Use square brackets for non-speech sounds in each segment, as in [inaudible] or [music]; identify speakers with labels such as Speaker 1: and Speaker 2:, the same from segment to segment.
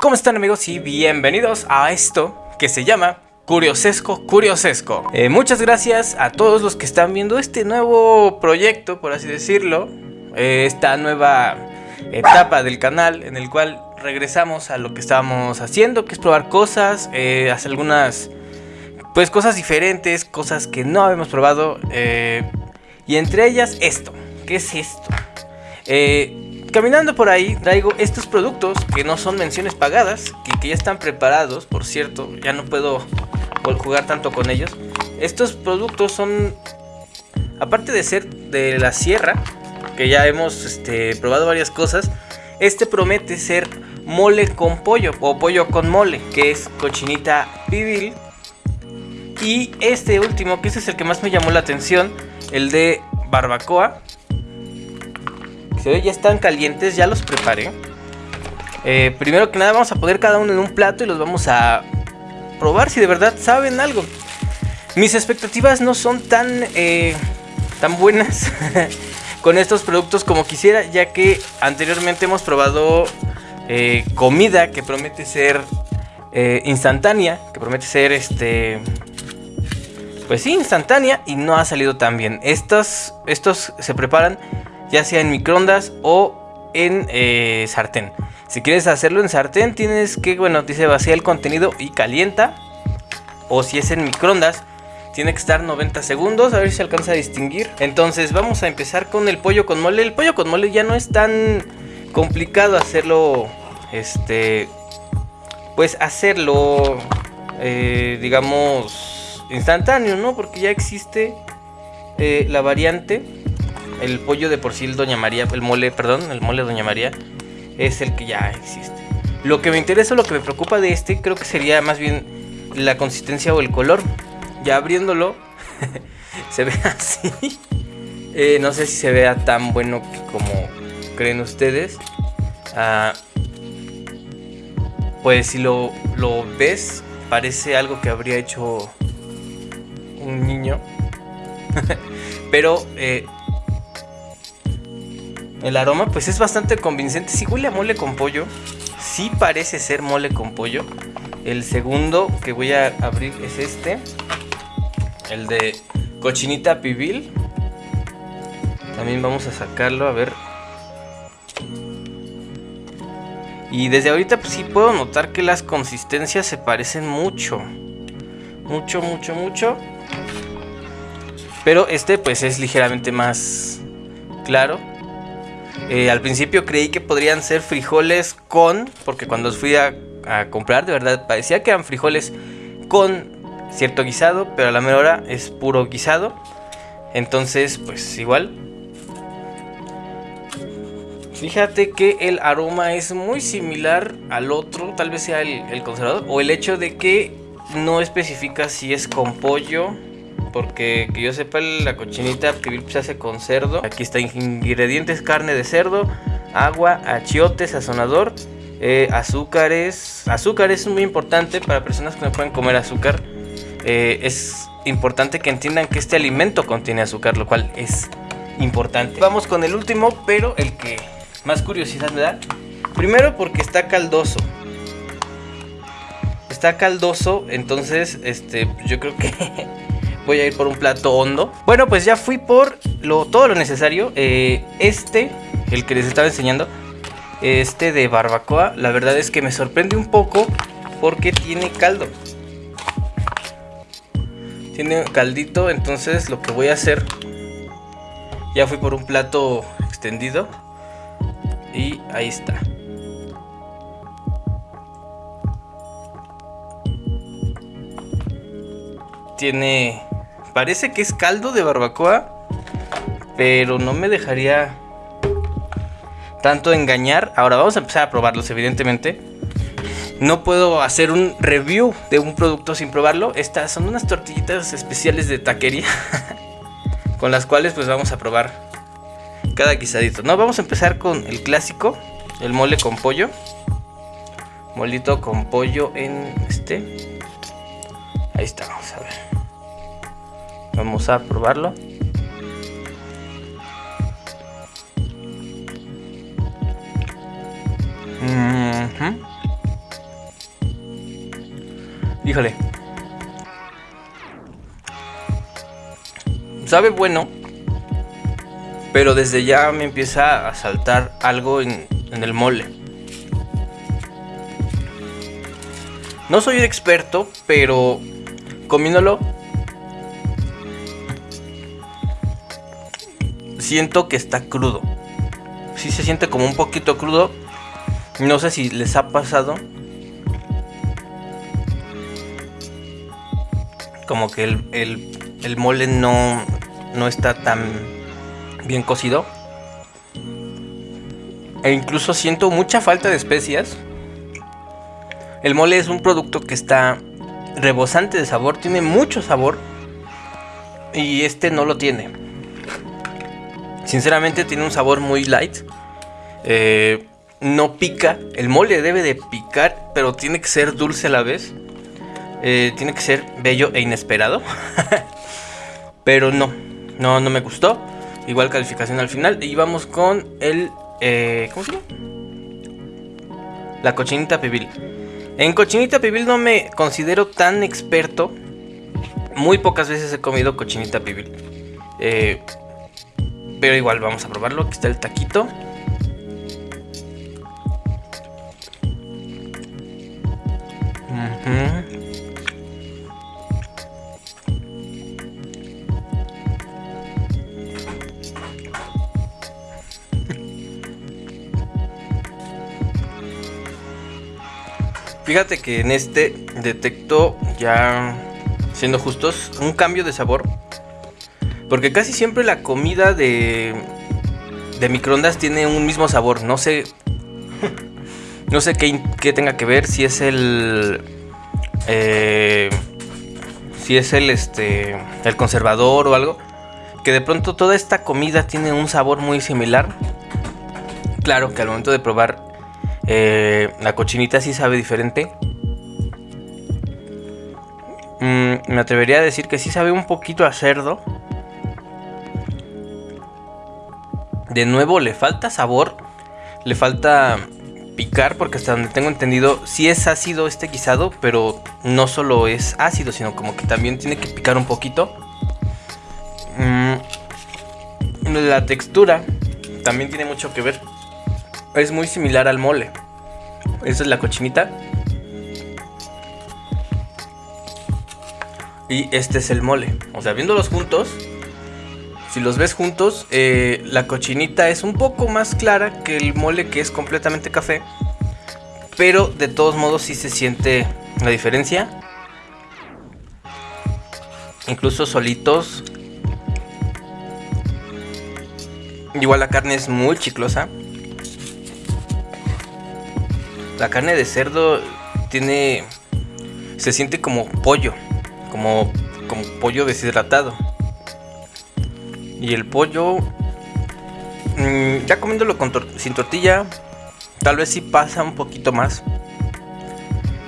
Speaker 1: ¿Cómo están amigos y bienvenidos a esto que se llama Curiosesco Curiosesco? Eh, muchas gracias a todos los que están viendo este nuevo proyecto, por así decirlo, eh, esta nueva etapa del canal en el cual regresamos a lo que estábamos haciendo, que es probar cosas, eh, hacer algunas pues cosas diferentes, cosas que no habíamos probado y entre ellas esto, ¿qué es esto? Eh, Caminando por ahí traigo estos productos que no son menciones pagadas, que, que, ya están preparados, por cierto, ya no puedo jugar tanto con ellos. Estos productos son, aparte de ser de la sierra, que ya hemos este, probado varias cosas, este promete ser mole con pollo o pollo con mole, que es cochinita pibil. Y este último, que este es el que más me llamó la atención, el de barbacoa, ya están calientes, ya los preparé. Eh, primero que nada vamos a poner cada uno en un plato y los vamos a probar si de verdad saben algo. Mis expectativas no son tan, eh, tan buenas [laughs] con estos productos como quisiera, ya que anteriormente hemos probado eh, comida que promete ser instantánea, que promete ser este... Pues sí, instantánea y no ha salido tan bien. Estos, estos se preparan ya sea en microondas o en eh, sartén. Si quieres hacerlo en sartén, tienes que, bueno, dice vacía el contenido y calienta. O si es en microondas, tiene que estar 90 segundos, a ver si alcanza a distinguir. Entonces vamos a empezar con el pollo con mole. El pollo con mole ya no es tan complicado hacerlo, este, pues hacerlo, eh, digamos, instantáneo, ¿no? Porque ya existe eh, la variante el pollo de por sí, el Doña María, el mole, perdón, el mole Doña María, es el que ya existe. Lo que me interesa, lo que me preocupa de este, creo que sería más bien la consistencia o el color. Ya abriéndolo, [laughs] se ve así. Eh, no sé si se vea tan bueno como creen ustedes. Ah, pues si lo, lo ves, parece algo que habría hecho un niño. [laughs] Pero eh, el aroma pues es bastante convincente. Si huele a mole con pollo, sí parece ser mole con pollo. El segundo que voy a abrir es este. El de cochinita pibil. También vamos a sacarlo a ver. Y desde ahorita pues sí puedo notar que las consistencias se parecen mucho. Mucho, mucho, mucho. Pero este pues es ligeramente más claro. Eh, al principio creí que podrían ser frijoles con, porque cuando fui a, comprar de verdad parecía que eran frijoles con cierto guisado, pero a la mejor hora es puro guisado. Entonces, pues igual. Fíjate que el aroma es muy similar al otro, tal vez sea el, el conservador, o el hecho de que no especifica si es con pollo porque que yo sepa la cochinita que se hace con cerdo. Aquí está ingredientes, carne de cerdo, agua, achiote, sazonador, eh, azúcares. Azúcar es muy importante para personas que no pueden comer azúcar. Eh, es importante que entiendan que este alimento contiene azúcar, lo cual es importante. Vamos con el último, pero el que más curiosidad me da. Primero porque está caldoso. Está caldoso, entonces este, yo creo que [laughs] voy a ir por un plato hondo. Bueno, pues ya fui por lo, todo lo necesario. Eh, este, el que les estaba enseñando, este de barbacoa, la verdad es que me sorprende un poco porque tiene caldo. Tiene caldito, entonces lo que voy a hacer, ya fui por un plato extendido y ahí está. Tiene Parece que es caldo de barbacoa, pero no me dejaría tanto engañar. Ahora vamos a empezar a probarlos, evidentemente. No puedo hacer un review de un producto sin probarlo. Estas son unas tortillitas especiales de taquería [laughs] con las cuales pues vamos a probar cada guisadito. No, vamos a empezar con el clásico, el mole con pollo. Molito con pollo en este. Ahí está, vamos a ver. Vamos a probarlo. Híjole. Sabe bueno. Pero desde ya me empieza a saltar algo en, en el mole. No soy un experto, pero comiéndolo siento que está crudo. Sí se siente como un poquito crudo. No sé si les ha pasado. Como que el, mole no, no está tan bien cocido. E incluso siento mucha falta de especias. El mole es un producto que está rebosante de sabor, tiene mucho sabor. Y este no lo tiene. Sinceramente tiene un sabor muy light. Eh, no pica. El mole debe de picar, pero tiene que ser dulce a la vez. Eh, tiene que ser bello e inesperado. [laughs] pero no, no, no me gustó. Igual calificación al final. Y vamos con el... Eh, ¿Cómo se llama? La cochinita pibil. En cochinita pibil no me considero tan experto. Muy pocas veces he comido cochinita pibil. Eh, pero igual vamos a probarlo. Aquí está el taquito. [laughs] Fíjate que en este detecto ya siendo justos un cambio de sabor porque casi siempre la comida de, de microondas tiene un mismo sabor. No sé. No sé qué, tenga que ver. Si es el. Eh, si es el este. El conservador o algo. Que de pronto toda esta comida tiene un sabor muy similar. Claro que al momento de probar eh, la cochinita sí sabe diferente. Mm, me atrevería a decir que sí sabe un poquito a cerdo. De nuevo le falta sabor, le falta picar, porque hasta donde tengo entendido, sí es ácido este guisado, pero no solo es ácido, sino como que también tiene que picar un poquito. Mm, la textura también tiene mucho que ver. Es muy similar al mole. Esa es la cochinita. Y este es el mole. O sea, viéndolos juntos, si los ves juntos, eh, la cochinita es un poco más clara que el mole que es completamente café. Pero de todos modos sí se siente la diferencia. Incluso solitos. Igual la carne es muy chiclosa. La carne de cerdo tiene... Se siente como pollo. Como, como pollo deshidratado. Y el pollo, mm, ya comiéndolo sin tortilla, tal vez sí pasa un poquito más.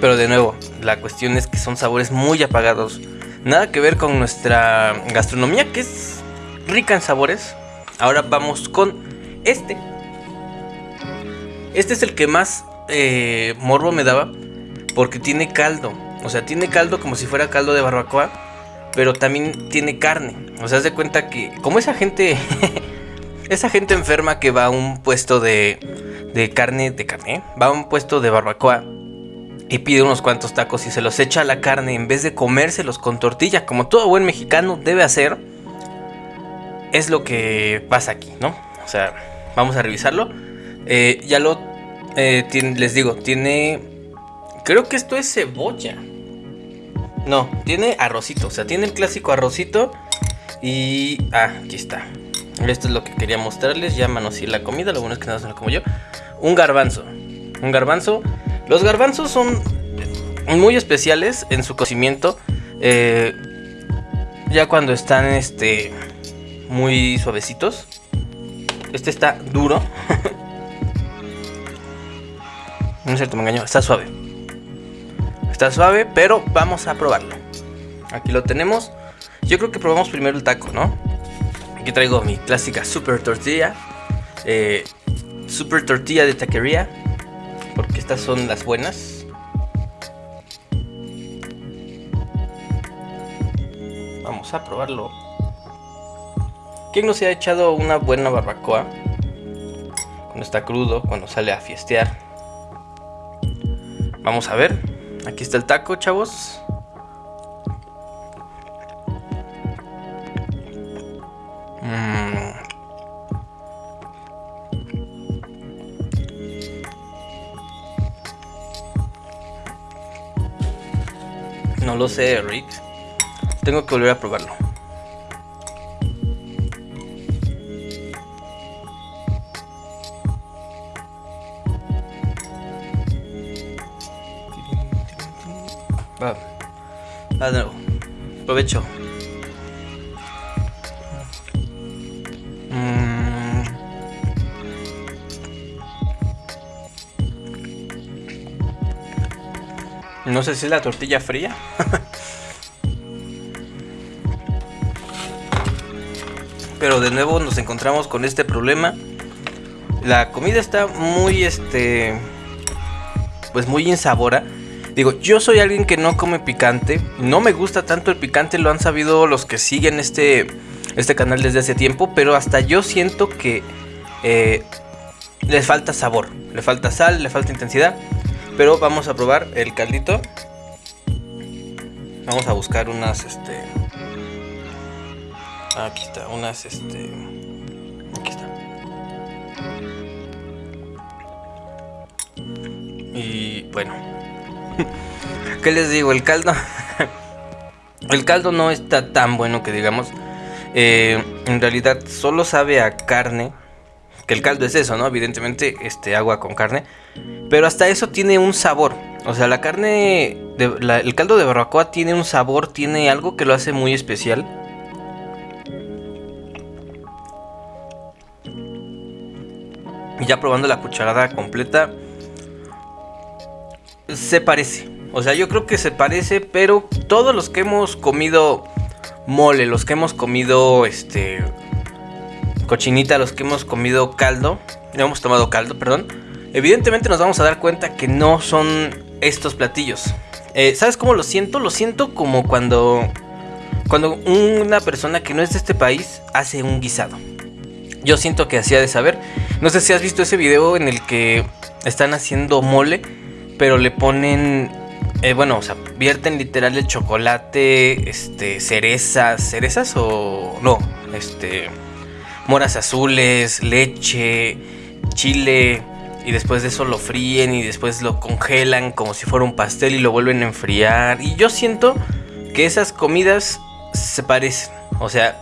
Speaker 1: Pero de nuevo, la cuestión es que son sabores muy apagados. Nada que ver con nuestra gastronomía que es rica en sabores. Ahora vamos con este. Este es el que más eh, morbo me daba porque tiene caldo. O sea, tiene caldo como si fuera caldo de barbacoa pero también tiene carne. O sea, haz de cuenta que, como esa gente, [laughs] esa gente enferma que va a un puesto de, de carne, de carne, va a un puesto de barbacoa y pide unos cuantos tacos y se los echa a la carne en vez de comérselos con tortilla, como todo buen mexicano debe hacer, es lo que pasa aquí, ¿no? O sea, vamos a revisarlo. Eh, ya lo, eh, les digo, tiene, creo que esto es cebolla. No, tiene arrocito. O sea, tiene el clásico arrocito. Y. Ah, aquí está. Esto es lo que quería mostrarles. Ya manoseé la comida. Lo bueno es que se lo como yo. Un garbanzo. Un garbanzo. Los garbanzos son muy especiales en su cocimiento. Eh, ya cuando están este muy suavecitos. Este está duro. [laughs] no es cierto, me engañó. Está suave. Está suave, pero vamos a probarlo. Aquí lo tenemos. Yo creo que probamos primero el taco, ¿no? Aquí traigo mi clásica super tortilla. Eh, super tortilla de taquería. Porque estas son las buenas. vamos a probarlo. ¿Quién no se ha echado una buena barbacoa? Cuando está crudo, cuando sale a fiestear. Vamos a ver. Aquí está el taco, chavos. No lo sé, Rick. Tengo que volver a probarlo. Provecho. No sé si es la tortilla fría. [laughs] Pero de nuevo nos encontramos con este problema. La comida está muy, este... Pues muy insabora. Digo, yo soy alguien que no come picante. No me gusta tanto el picante. Lo han sabido los que siguen este, este canal desde hace tiempo. Pero hasta yo siento que... Eh, le falta sabor. Le falta sal, le falta intensidad. Pero vamos a probar el caldito. Vamos a buscar unas, este... Aquí está, unas, este... Aquí está. Y bueno. ¿Qué les digo? El caldo... el caldo no está tan bueno que digamos. Eh, en realidad solo sabe a carne que el caldo es eso, ¿no? Evidentemente, este agua con carne. Pero hasta eso tiene un sabor. O sea, la carne, el caldo de barbacoa tiene un sabor, tiene algo que lo hace muy especial. Ya probando la cucharada completa, se parece. O sea, yo creo que se parece, pero todos los que hemos comido mole, los que hemos comido este cochinita, los que hemos comido caldo, hemos tomado caldo, perdón, evidentemente nos vamos a dar cuenta que no son estos platillos. Eh, ¿Sabes cómo lo siento? Lo siento como cuando, cuando una persona que no es de este país hace un guisado. Yo siento que hacía de saber. No sé si has visto ese video en el que están haciendo mole, pero le ponen eh, bueno, o sea, vierten literal el chocolate, este, cerezas, cerezas o no, este, moras azules, leche, chile. Y después de eso lo fríen y después lo congelan como si fuera un pastel y lo vuelven a enfriar. Y yo siento que esas comidas se parecen. O sea,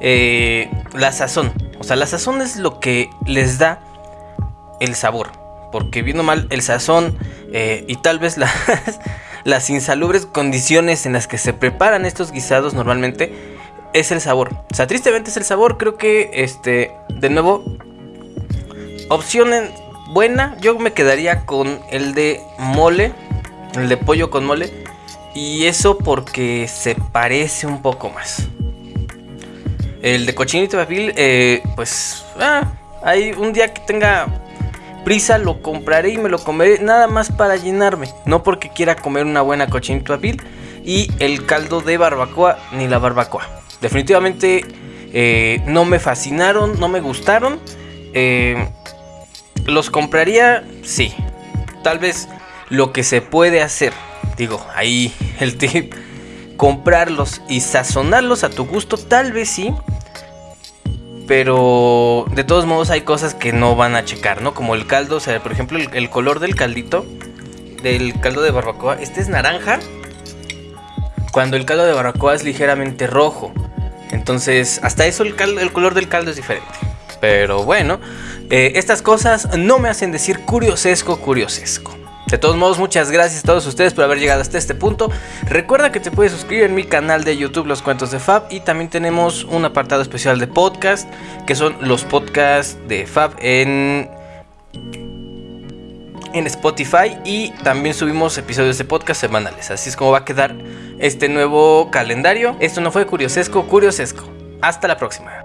Speaker 1: eh, la sazón. O sea, la sazón es lo que les da el sabor. Porque viendo mal el sazón eh, y tal vez las, [laughs] las insalubres condiciones en las que se preparan estos guisados normalmente es el sabor. O sea, tristemente es el sabor. Creo que, este, de nuevo, opción buena. Yo me quedaría con el de mole, el de pollo con mole. Y eso porque se parece un poco más. El de cochinito papil, eh, pues, ah, hay un día que tenga prisa lo compraré y me lo comeré nada más para llenarme, no porque quiera comer una buena cochinito papil y el caldo de barbacoa ni la barbacoa definitivamente eh, no me fascinaron, no me gustaron. Eh, ¿Los compraría? Sí. Tal vez lo que se puede hacer, digo, ahí el tip, [laughs] comprarlos y sazonarlos a tu gusto, tal vez sí. Pero de todos modos hay cosas que no van a checar, ¿no? Como el caldo, o sea, por ejemplo, el, color del caldito, del caldo de barbacoa, este es naranja, cuando el caldo de barbacoa es ligeramente rojo. Entonces, hasta eso el, color del caldo es diferente. Pero bueno, eh, estas cosas no me hacen decir curiosesco, curiosesco. De todos modos, muchas gracias a todos ustedes por haber llegado hasta este punto. Recuerda que te puedes suscribir en mi canal de YouTube Los Cuentos de Fab y también tenemos un apartado especial de podcast, que son los podcasts de Fab en en Spotify y también subimos episodios de podcast semanales. Así es como va a quedar este nuevo calendario. Esto no fue Curiosesco, Curiosesco. Hasta la próxima.